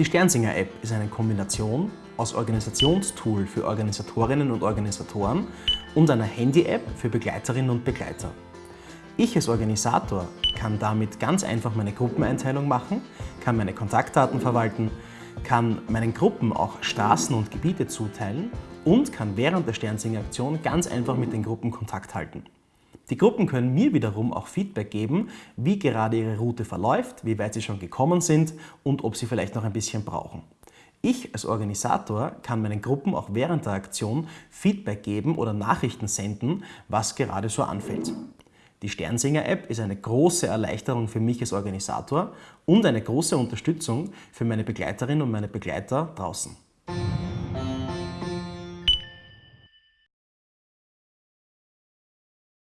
Die Sternsinger-App ist eine Kombination aus Organisationstool für Organisatorinnen und Organisatoren und einer Handy-App für Begleiterinnen und Begleiter. Ich als Organisator kann damit ganz einfach meine Gruppeneinteilung machen, kann meine Kontaktdaten verwalten, kann meinen Gruppen auch Straßen und Gebiete zuteilen und kann während der Sternsinger-Aktion ganz einfach mit den Gruppen Kontakt halten. Die Gruppen können mir wiederum auch Feedback geben, wie gerade ihre Route verläuft, wie weit sie schon gekommen sind und ob sie vielleicht noch ein bisschen brauchen. Ich als Organisator kann meinen Gruppen auch während der Aktion Feedback geben oder Nachrichten senden, was gerade so anfällt. Die Sternsinger-App ist eine große Erleichterung für mich als Organisator und eine große Unterstützung für meine Begleiterinnen und meine Begleiter draußen.